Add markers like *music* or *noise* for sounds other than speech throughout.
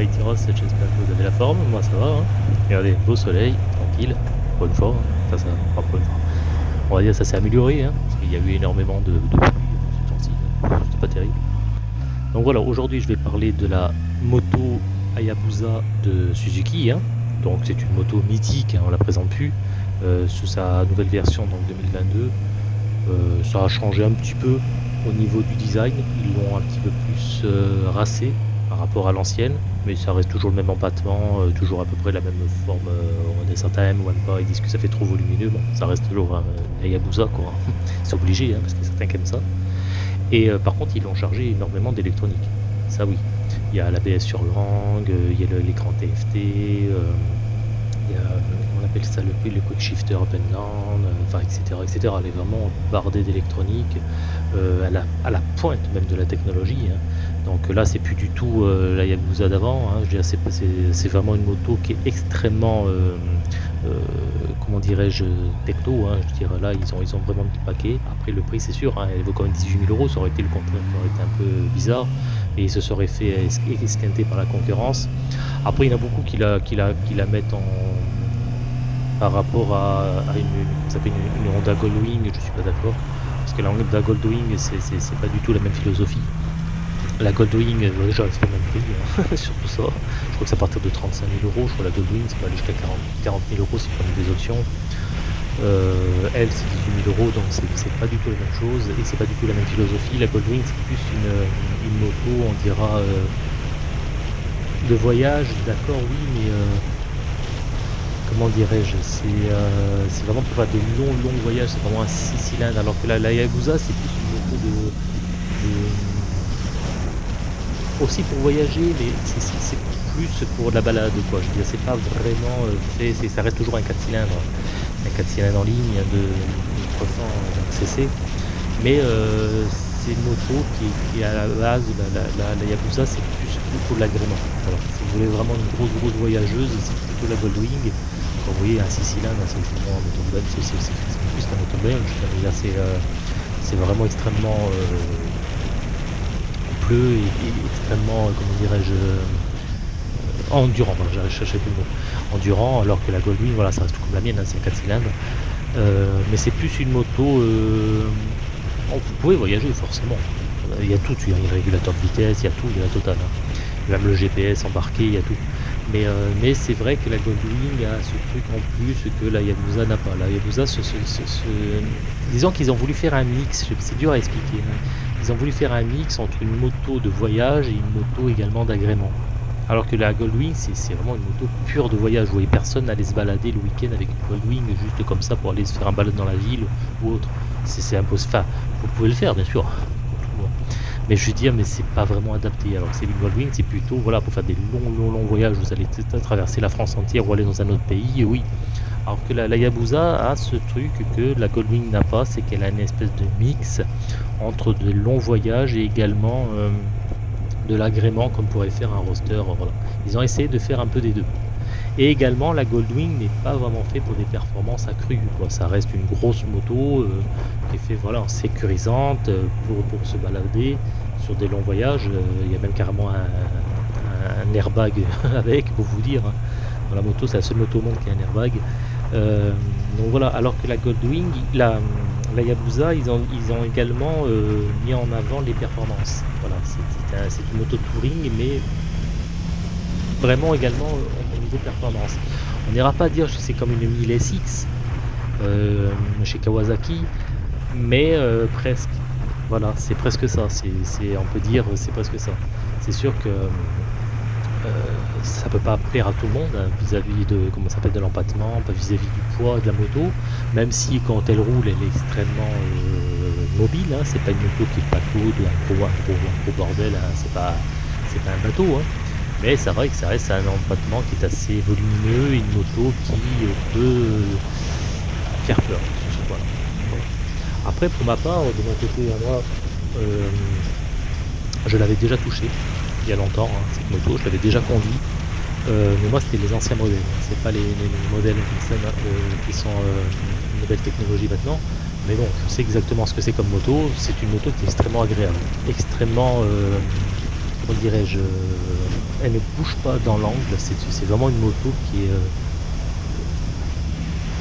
J'espère que vous avez la forme, moi ça va. Hein. Regardez, beau soleil, tranquille, pour une fois, ça, ça, pas. On va dire ça s'est amélioré, hein, parce qu'il y a eu énormément de, de pluie ce temps-ci, c'était pas terrible. Donc voilà, aujourd'hui je vais parler de la moto Hayabusa de Suzuki, hein. donc c'est une moto mythique, hein, on la présente plus, euh, sous sa nouvelle version donc 2022. Euh, ça a changé un petit peu au niveau du design, ils l'ont un petit peu plus euh, rassé par rapport à l'ancienne, mais ça reste toujours le même empattement, euh, toujours à peu près la même forme. Euh, certains aiment ou aiment pas, ils disent que ça fait trop volumineux, bon, ça reste toujours un Hayabusa quoi. *laughs* C'est obligé, hein, parce que certains aiment ça. Et euh, par contre, ils l'ont chargé énormément d'électronique. Ça oui. Il y a l'ABS sur langue, euh, il y a le- l'écran TFT, il y a, on ça, le, le quick shifter up and down, euh, enfin, etc., etc. Elle est vraiment bardée d'électronique, euh, à, à la pointe même de la technologie. hein. Donc là, c'est plus du tout euh, la Yakuza d'avant. hein. C'est, vraiment une moto qui est extrêmement, comment dirais-je, techno. hein. Je dire, là, ils ont, ils ont vraiment le paquet. Après, le prix, c'est sûr, hein, elle vaut quand même 18 000 euros. Ça aurait été le contraire, ça aurait été un peu bizarre. Et il se serait fait es- esquinter par la concurrence. Après, il y en a beaucoup qui la mettent en par rapport à, une, une, Honda Goldwing, je suis pas d'accord. Parce que la Honda Goldwing, c'est, pas du tout la même philosophie. La Goldwing, euh, déjà, c'est le même prix, hein, *laughs* surtout ça. Je crois que c'est à partir de 35 000 euros. Je crois que la Goldwing, c'est pas aller jusqu'à 40, 40 000 euros si vous prenez des options. Euh, elle, c'est 18 000 euros, donc c'est pas du tout la même chose et c'est pas du tout la même philosophie. La Goldwing, c'est plus une, une moto, on dira, euh, de voyage, d'accord, oui, mais euh, comment dirais-je, c'est euh, c'est vraiment pour faire des longs, longs voyages, c'est vraiment un 6 cylindres, alors que la, la Yakuza, c'est plus une moto de, aussi pour voyager, mais c'est- plus pour de la balade, quoi. Je veux dire, c'est pas vraiment euh, ça reste toujours un 4 cylindres, un 4 cylindres en ligne de 300 cc, mais euh, une moto qui, qui à la base, la, la, la, Yakuza, c'est plus de l'agrément. Voilà. Si vous voulez vraiment une grosse, grosse voyageuse, c'est plutôt la Goldwing. Quand vous voyez un 6 cylindres, c'est vraiment un belge, c'est plus qu'un moteur belge. C'est euh, vraiment extrêmement euh, et, extrêmement, euh, comment dirais-je, euh, endurant. Voilà, j'arrive à chercher plus le mot. Endurant, alors que la Goldwing, voilà, ça reste tout comme la mienne, hein, c'est un 4 cylindres. Euh, mais c'est plus une moto. Vous pouvez voyager forcément. Il y a tout, il y a un régulateur de vitesse, il y a tout, il y a la totale. hein. Même le GPS embarqué, il y a tout. Mais, euh, mais c'est vrai que la Goldwing a ce truc en plus que la Yabusa n'a pas. La Yabusa, ce, disons qu'ils ont voulu faire un mix, c'est dur à expliquer. Ils ont voulu faire un mix entre une moto de voyage et une moto également d'agrément. Alors que la Goldwing, c'est vraiment une moto pure de voyage. Vous voyez personne n'allait se balader le week-end avec une Goldwing juste comme ça pour aller se faire un balade dans la ville ou autre. C'est impossible. Enfin, vous pouvez le faire, bien sûr. Mais je veux dire, mais c'est pas vraiment adapté. Alors que c'est une Goldwing, c'est plutôt voilà pour faire des longs, longs, longs voyages. Vous allez traverser la France entière ou aller dans un autre pays, oui. Alors que la, la a ce truc que la Goldwing n'a pas, c'est qu'elle a une espèce de mix entre de longs voyages et également euh, de l'agrément comme pourrait faire un roster. Voilà. Ils ont essayé de faire un peu des deux. Et également, la Goldwing n'est pas vraiment fait pour des performances accrues. Quoi. Ça reste une grosse moto euh, qui est fait voilà, sécurisante euh, pour, se balader sur des longs voyages. Euh, Il y a même carrément un, un airbag *laughs* avec, pour vous dire. hein. Dans la moto, c'est la seule moto au monde qui a un airbag. Donc voilà, alors que la Goldwing, la, la Yabusa, ils ont, ils ont également euh, mis en avant les performances. Voilà, c'est c'est un- c'est une moto touring, mais vraiment également euh, au niveau performance. On n'ira pas dire que c'est comme une 1000 SX euh, chez Kawasaki, mais presque. Voilà, c'est presque ça. On peut dire c'est presque ça. C'est sûr que ça peut pas plaire à tout le monde hein, vis-à-vis de comment s'appelle de l'empattement, vis-à-vis du poids de la moto, même si quand elle roule elle est extrêmement euh, mobile, hein, c'est pas une moto qui est pas un gros, un gros, bordel, hein, c'est pas pas un bateau, mais c'est vrai que ça reste un empattement qui est assez volumineux, une moto qui euh, peut euh, faire peur. Après pour ma part, de mon côté à moi, euh, je l'avais déjà touché il y a longtemps, hein, cette moto, je l'avais déjà conduit. Euh, mais moi, c'était les anciens modèles, hein, c'est pas les, les- les modèles qui sont, euh, qui sont euh, une nouvelle technologie maintenant. Mais bon, je sais exactement ce que c'est comme moto. C'est une moto qui est extrêmement agréable, extrêmement, comment dirais-je, elle ne bouge pas dans l'angle, c'est vraiment une moto qui est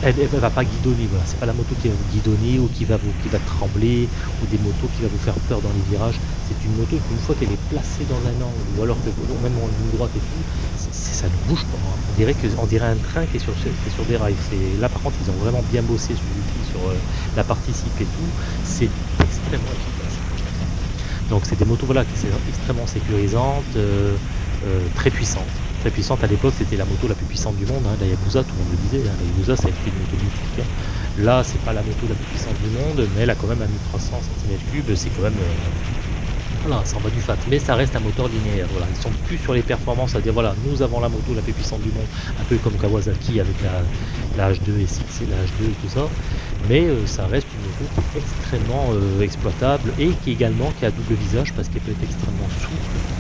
elle, ne va pas guidonner, voilà. C'est pas la moto qui va vous guidonner ou qui va vous qui va trembler ou des motos qui va vous faire peur dans les virages. C'est une moto qu'une fois qu'elle est placée dans un angle ou alors que même en ligne droite et tout, ça ne bouge pas. Hein. On dirait que on dirait un train qui est sur, des rails. Là par contre ils ont vraiment bien bossé sur, sur euh, la partie et tout. C'est extrêmement efficace. Donc c'est des motos qui sont extrêmement sécurisantes, euh, euh, très puissantes puissante à l'époque, c'était la moto la plus puissante du monde, hein, la Yabusa, tout le monde le disait, hein, la Yabusa ça a une moto mythique. Hein. Là, c'est pas la moto la plus puissante du monde, mais elle a quand même un 1300 cm3, c'est quand même... Euh, voilà, ça en va du fat, mais ça reste un moteur linéaire, voilà, ils sont plus sur les performances, à dire voilà, nous avons la moto la plus puissante du monde, un peu comme Kawasaki avec la, la H2 et 6 et la H2 et tout ça, mais euh, ça reste une moto extrêmement euh, exploitable et qui également qui a double visage parce qu'elle peut être extrêmement souple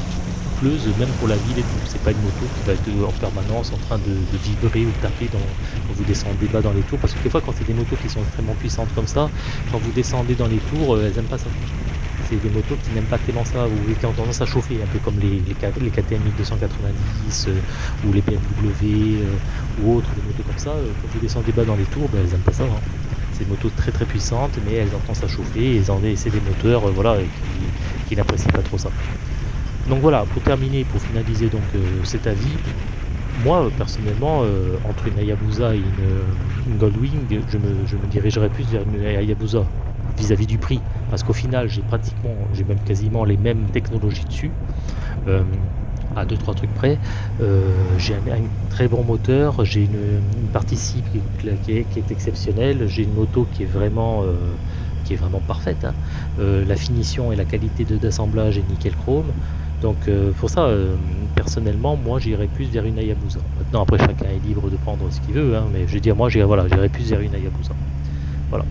même pour la ville et tout. C'est pas une moto qui va être en permanence en train de, vibrer ou taper dans, quand vous descendez bas dans les tours. Parce que des fois, quand c'est des motos qui sont extrêmement puissantes comme ça, quand vous descendez dans les tours, euh, elles n'aiment pas ça. C'est des motos qui n'aiment pas tellement ça, ou qui ont tendance à chauffer, un peu comme les, KTM 1290 ou les BMW euh, ou autres, des motos comme ça. Euh, quand vous descendez bas dans les tours, ben, elles n'aiment pas ça. Hein. C'est des motos très très puissantes, mais elles ont tendance à chauffer, et c'est des moteurs qui n'apprécient pas trop ça. Donc voilà, pour terminer, pour finaliser donc euh, cet avis, moi personnellement, euh, entre une Hayabusa et une, Goldwing, je me, dirigerais plus vers une Hayabusa vis-à-vis du prix, parce qu'au final j'ai pratiquement, j'ai même quasiment les mêmes technologies dessus, euh, à 2-3 trucs près, j'ai un, très bon moteur, j'ai une, partie cible qui, est, exceptionnelle, j'ai une moto qui est vraiment qui vraiment parfaite. Hein. la finition et la qualité d'assemblage est nickel chrome. Donc euh, pour ça, euh, personnellement, moi j'irais plus vers une Hayabusa. Maintenant après chacun est libre de prendre ce qu'il veut, hein, mais je veux dire moi j'irais voilà, plus vers une Hayabusa. Voilà.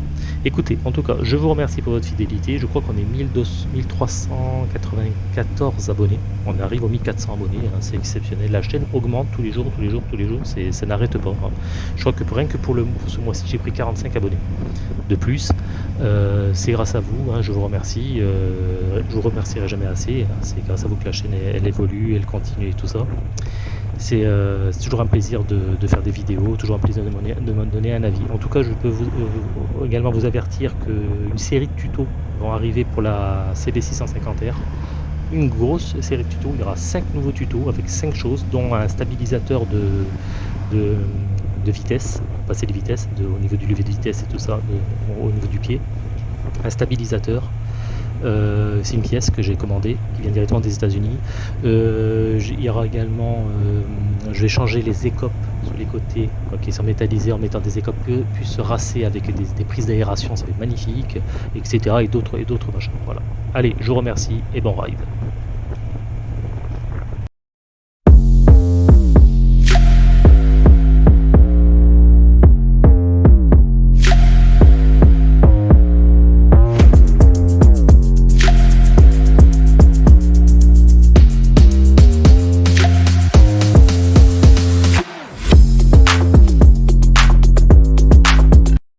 Écoutez, en tout cas, je vous remercie pour votre fidélité. Je crois qu'on est 1394 abonnés. On arrive aux 1400 abonnés, hein, c'est exceptionnel. La chaîne augmente tous les jours, tous les jours, tous les jours. Ça n'arrête pas. Hein. Je crois que pour rien que pour, ce mois-ci, j'ai pris 45 abonnés de plus. Euh, c'est grâce à vous, hein, je vous remercie. Euh, je vous remercierai jamais assez. C'est grâce à vous que la chaîne elle, évolue, elle continue et tout ça. Euh, c'est toujours un plaisir de, faire des vidéos, toujours un plaisir de, me donner un avis. En tout cas, je peux euh, également vous avertir qu'une série de tutos vont arriver pour la CB650R. Une grosse série de tutos, il y aura 5 nouveaux tutos avec 5 choses, dont un stabilisateur de, de, vitesse, passer les vitesses, au niveau du lever de vitesse et tout ça, au niveau du pied. Un stabilisateur, euh, c'est une pièce que j'ai commandée, qui vient directement des États-Unis. Euh, il y aura également, euh, je vais changer les écopes sur les côtés, qui sont métallisés en mettant des écopes plus rasser avec des, prises d'aération, ça va être magnifique, etc. Et d'autres et d'autres machins. Voilà. Allez, je vous remercie et bon ride.